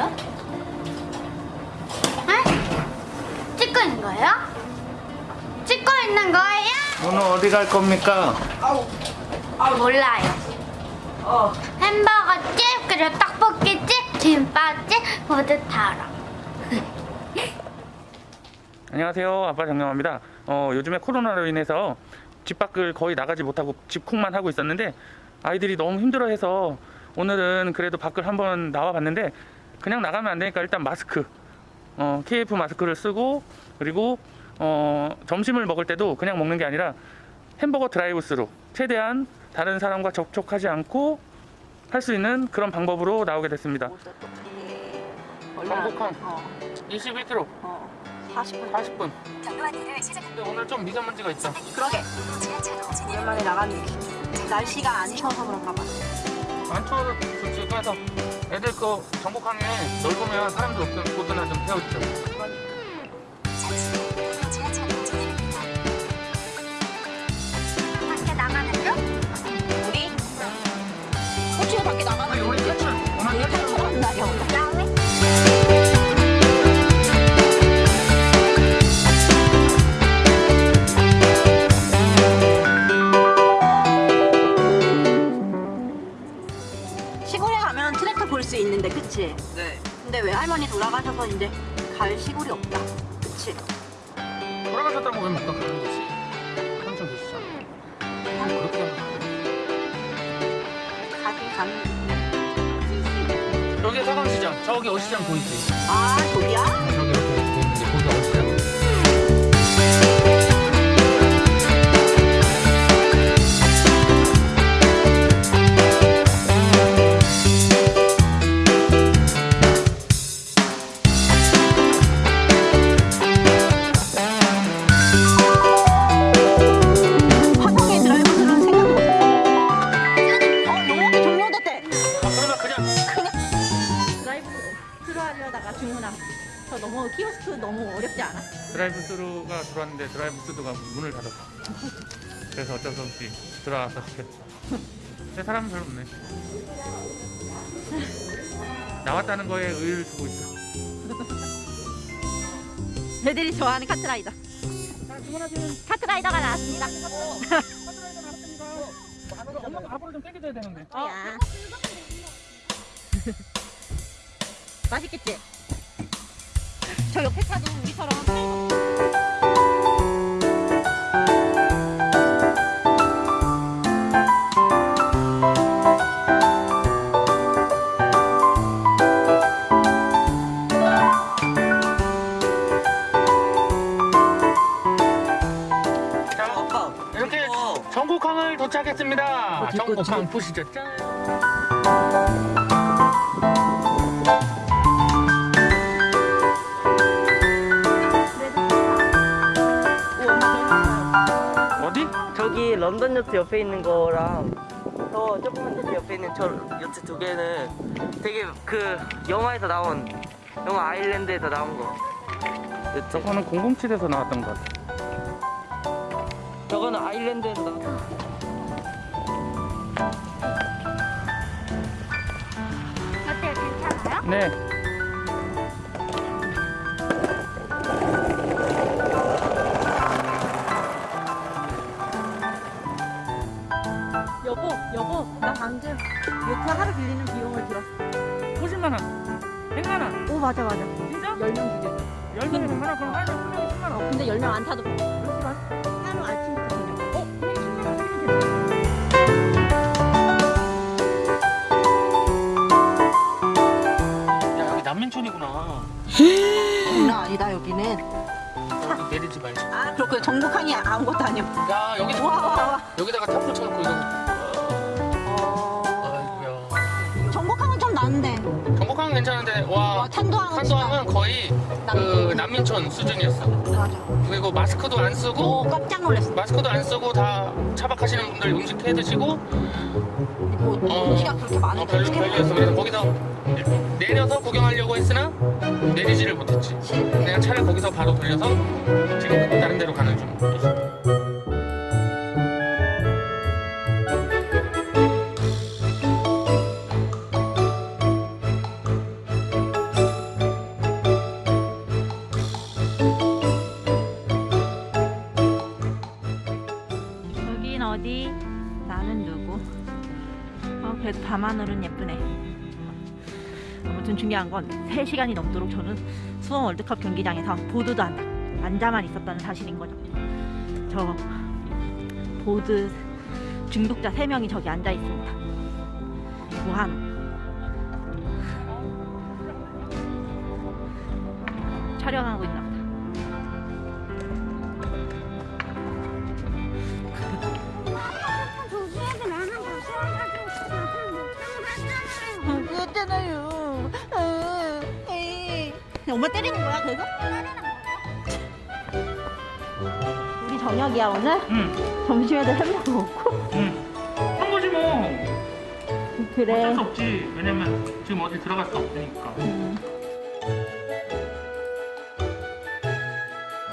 거예요? 네? 찍고 있는 거예요? 찍고 있는 거예요? 오늘 어디 갈 겁니까? 몰라요. 어. 햄버거집, 그리고 떡볶이집, 김밥집 모두 다 알아. 안녕하세요 아빠 정영화입니다 어, 요즘에 코로나로 인해서 집 밖을 거의 나가지 못하고 집콕만 하고 있었는데 아이들이 너무 힘들어해서 오늘은 그래도 밖을 한번 나와 봤는데 그냥 나가면 안 되니까 일단 마스크 어, KF 마스크를 쓰고 그리고 어, 점심을 먹을 때도 그냥 먹는 게 아니라 햄버거 드라이브 스루 최대한 다른 사람과 접촉하지 않고 할 수 있는 그런 방법으로 나오게 됐습니다 전복항. 어, 21km 어. 40분. 40분 경로안내를 시작합니다. 근데 오늘 좀 미세먼지가 있다 그러게. 오랜만에 나갔는데 날씨가 안 추워서 그런가 봐. 안 추워도 좋지 그래서 애들 거 전복항에 넓으면 사람들 없던 곳이나 좀 태워주죠 근데 왜 할머니 돌아가셔서 이제 갈 시골이 없다. 그치? 돌아가셨다고 왜못 가는 거지? 삼촌 계시잖아. 그렇게 가긴 가는 여기 서강시장 저기 어시장 보이지? 아 저기야? 저기 하려다가 주문함 저 너무 키오스크 너무 어렵지 않아? 드라이브 스루가 들어왔는데 드라이브 스루가 문을 닫았어. 그래서 어쩔 수 없이 들어와서 시켰지 근데 사람 별로 없네. 나왔다는 거에 의의를 두고 있어. 애들이 좋아하는 카트라이더. 자 주문하시는 카트라이더가 나왔습니다. 엄마가 앞으로 좀 땡겨줘야 되는데. 야. 맛있겠지? 저 옆에 차도 우리처럼 전국항을 도착했습니다. 있고, 전국항? 보시죠. 짠. 런던 요트 옆에 있는 거랑 저 조그만 요트 옆에 있는 저 요트 두 개는 되게 그 영화에서 나온 영화 아일랜드에서 나온 거 요트 저거는 007에서 나왔던 것 같아. 저거는 아일랜드에서 나온 거 어때요? 괜찮아요? 네. 3만원 10만원 오 맞아 맞아. 진짜? 10명 두개. 10명이 10만원 그럼 하루에 풀면 10만원. 근데 10명 안 타도 그렇지만 하루 아침 야 여기 난민촌이구나. 아니다 여기는. 아, 여기 내리지 말고. 아 그렇군 전국항이 그 아무것도 아니야. 야 여기 와, 와, 와. 여기다가 탑을 쳐놓고 탄도항은 탄도항은 거의 그 난민촌 수준이었어. 맞아 그리고 마스크도 안 쓰고 오 깜짝 놀랐어 마스크도 안 쓰고 다 차박하시는 분들 음식 해 드시고 뭐 어, 음식이 그렇게 어, 많은데 별로 어떻게 별로였어. 그래서 거기서 내려서 구경하려고 했으나 내리지를 못했지. 내가 차를 거기서 바로 돌려서 지금 다른 데로 가는 중. 여긴 어디? 나는 누구? 어, 그래도 밤하늘은 예쁘네. 아무튼 중요한 건 3시간이 넘도록 저는 수원 월드컵 경기장에서 보드도 안 앉아만 있었다는 사실인 거죠. 저 보드 중독자 3명이 저기 앉아 있습니다. 무한. 촬영하고 있나 그랬잖아요. 엄마 때리는 거야, 그래서? 우리 저녁이야, 오늘? 응, 점심에도 햄버거 먹고? 응. 한 거지 뭐. 그래. 어쩔 수 없지. 왜냐면 지금 어디 들어갈 수 없으니까. 음.